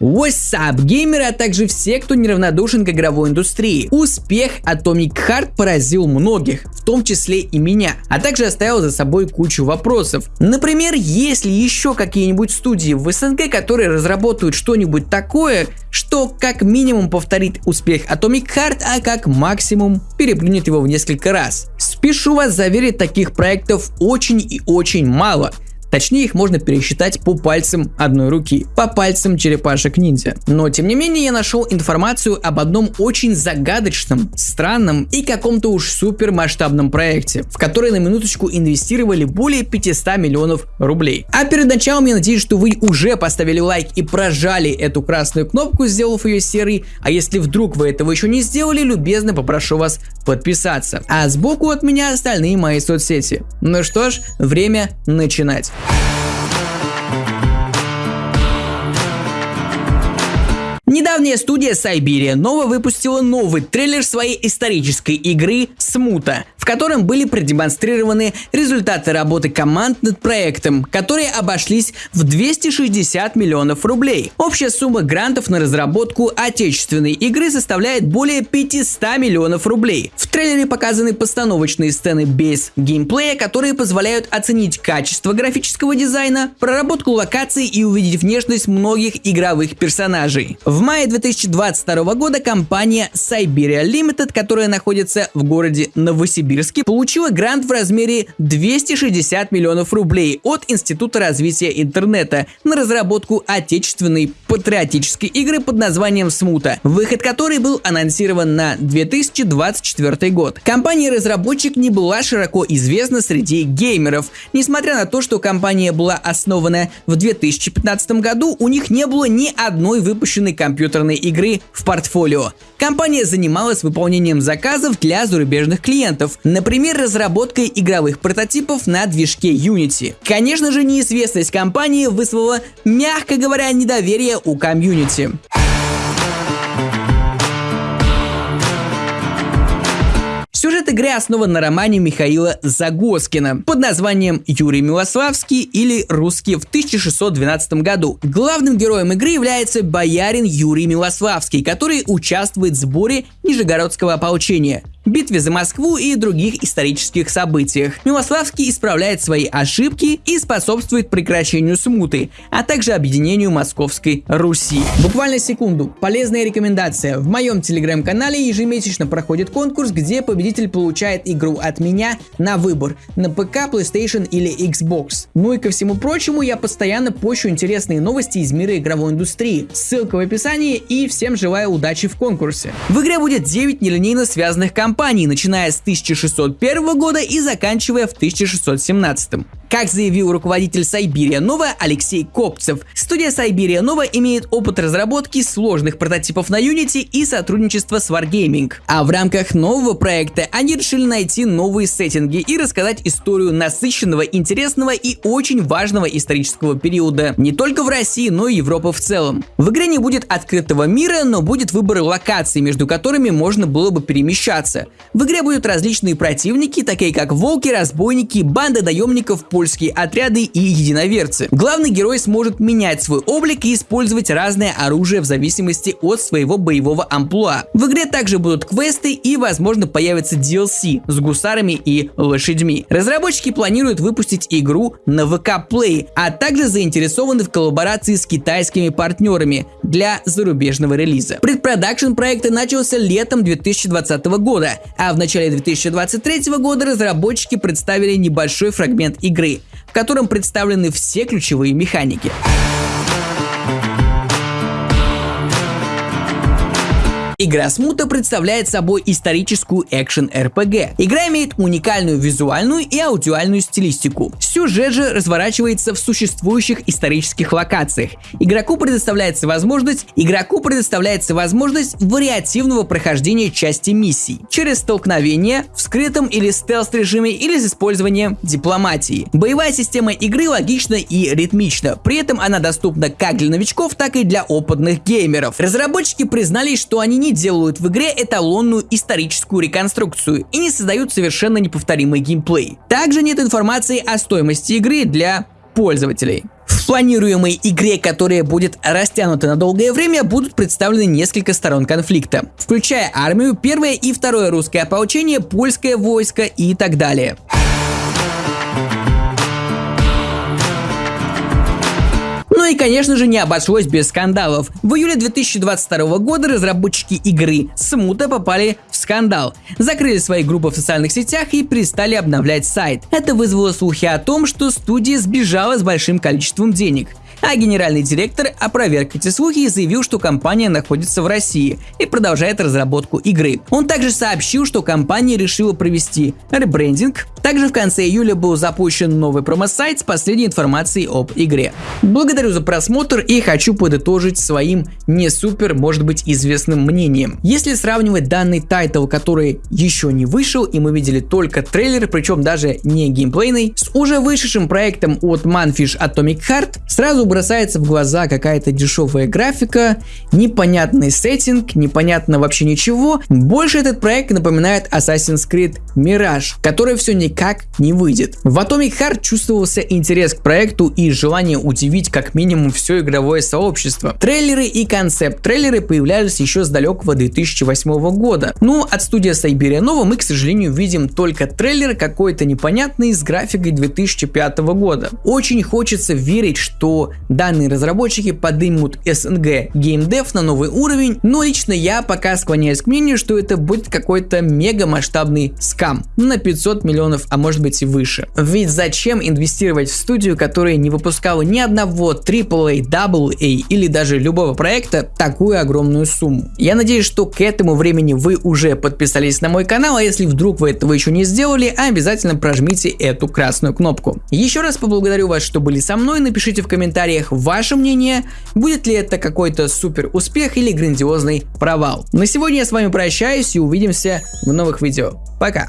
What's up, геймеры, а также все, кто неравнодушен к игровой индустрии. Успех Atomic Heart поразил многих, в том числе и меня, а также оставил за собой кучу вопросов. Например, есть ли еще какие-нибудь студии в СНГ, которые разработают что-нибудь такое, что как минимум повторит успех Atomic Heart, а как максимум переплюнет его в несколько раз. Спешу вас заверить, таких проектов очень и очень мало. Точнее, их можно пересчитать по пальцам одной руки, по пальцам черепашек ниндзя. Но тем не менее, я нашел информацию об одном очень загадочном, странном и каком-то уж супер масштабном проекте, в который на минуточку инвестировали более 500 миллионов рублей. А перед началом я надеюсь, что вы уже поставили лайк и прожали эту красную кнопку, сделав ее серой, а если вдруг вы этого еще не сделали, любезно попрошу вас подписаться. А сбоку от меня остальные мои соцсети. Ну что ж, время начинать. Недавняя студия Siberia Nova выпустила новый трейлер своей исторической игры Смута, в котором были продемонстрированы результаты работы команд над проектом, которые обошлись в 260 миллионов рублей. Общая сумма грантов на разработку отечественной игры составляет более 500 миллионов рублей. В трейлере показаны постановочные сцены без геймплея, которые позволяют оценить качество графического дизайна, проработку локаций и увидеть внешность многих игровых персонажей. В мае 2022 года компания Siberia Limited, которая находится в городе Новосибирске, получила грант в размере 260 миллионов рублей от Института развития интернета на разработку отечественной патриотической игры под названием Смута, выход которой был анонсирован на 2024 год. Компания-разработчик не была широко известна среди геймеров. Несмотря на то, что компания была основана в 2015 году, у них не было ни одной выпущенной компьютерной игры в портфолио. Компания занималась выполнением заказов для зарубежных клиентов, например, разработкой игровых прототипов на движке Unity. Конечно же, неизвестность компании вызвала, мягко говоря, недоверие у комьюнити. Сюжет игры основан на романе Михаила Загоскина под названием «Юрий Милославский» или «Русский» в 1612 году. Главным героем игры является боярин Юрий Милославский, который участвует в сборе Нижегородского ополчения битве за Москву и других исторических событиях. Милославский исправляет свои ошибки и способствует прекращению смуты, а также объединению Московской Руси. Буквально секунду. Полезная рекомендация. В моем телеграм-канале ежемесячно проходит конкурс, где победитель получает игру от меня на выбор на ПК, PlayStation или Xbox. Ну и ко всему прочему, я постоянно пощу интересные новости из мира игровой индустрии. Ссылка в описании и всем желаю удачи в конкурсе. В игре будет 9 нелинейно связанных компаний компании, начиная с 1601 года и заканчивая в 1617. Как заявил руководитель Siberia Nova Алексей Копцев, студия Siberia Nova имеет опыт разработки сложных прототипов на Unity и сотрудничества с Wargaming. А в рамках нового проекта они решили найти новые сеттинги и рассказать историю насыщенного, интересного и очень важного исторического периода не только в России, но и Европы в целом. В игре не будет открытого мира, но будет выбор локаций, между которыми можно было бы перемещаться. В игре будут различные противники, такие как волки, разбойники, банда наемников, польские отряды и единоверцы. Главный герой сможет менять свой облик и использовать разное оружие в зависимости от своего боевого амплуа. В игре также будут квесты и возможно появится DLC с гусарами и лошадьми. Разработчики планируют выпустить игру на VK Play, а также заинтересованы в коллаборации с китайскими партнерами для зарубежного релиза. Предпродакшн проекта начался летом 2020 года, а в начале 2023 года разработчики представили небольшой фрагмент игры в котором представлены все ключевые механики. Игра Смута представляет собой историческую экшен-РПГ. Игра имеет уникальную визуальную и аудиальную стилистику. Сюжет же разворачивается в существующих исторических локациях. Игроку предоставляется возможность, игроку предоставляется возможность вариативного прохождения части миссий через столкновение в скрытом или стелс режиме или с использованием дипломатии. Боевая система игры логична и ритмична, при этом она доступна как для новичков, так и для опытных геймеров. Разработчики признались, что они не они делают в игре эталонную историческую реконструкцию и не создают совершенно неповторимый геймплей. Также нет информации о стоимости игры для пользователей. планируемой игре, которая будет растянута на долгое время, будут представлены несколько сторон конфликта, включая армию, первое и второе русское ополчение, польское войско и так далее. И конечно же не обошлось без скандалов. В июле 2022 года разработчики игры Смута попали в скандал. Закрыли свои группы в социальных сетях и перестали обновлять сайт. Это вызвало слухи о том, что студия сбежала с большим количеством денег. А генеральный директор опроверг эти слухи и заявил, что компания находится в России и продолжает разработку игры. Он также сообщил, что компания решила провести ребрендинг. Также в конце июля был запущен новый промо-сайт с последней информацией об игре. Благодарю за просмотр и хочу подытожить своим не супер, может быть, известным мнением. Если сравнивать данный title, который еще не вышел, и мы видели только трейлер, причем даже не геймплейный, с уже вышедшим проектом от Mundfish Atomic Heart, сразу бросается в глаза какая-то дешевая графика, непонятный сеттинг, непонятно вообще ничего. Больше этот проект напоминает Assassin's Creed Mirage, который все никак не выйдет. В Atomic Heart чувствовался интерес к проекту и желание удивить как минимум все игровое сообщество. Трейлеры и концепт-трейлеры появлялись еще с далекого 2008 года. Но от студии Nova мы, к сожалению, видим только трейлер какой-то непонятный с графикой 2005 года. Очень хочется верить, что Данные разработчики поднимут SNG геймдев на новый уровень, но лично я пока склоняюсь к мнению, что это будет какой-то мега масштабный скам на 500 миллионов, а может быть и выше. Ведь зачем инвестировать в студию, которая не выпускала ни одного AAA, AA или даже любого проекта такую огромную сумму? Я надеюсь, что к этому времени вы уже подписались на мой канал, а если вдруг вы этого еще не сделали, обязательно прожмите эту красную кнопку. Еще раз поблагодарю вас, что были со мной, напишите в комментариях ваше мнение, будет ли это какой-то супер успех или грандиозный провал. На сегодня я с вами прощаюсь и увидимся в новых видео. Пока!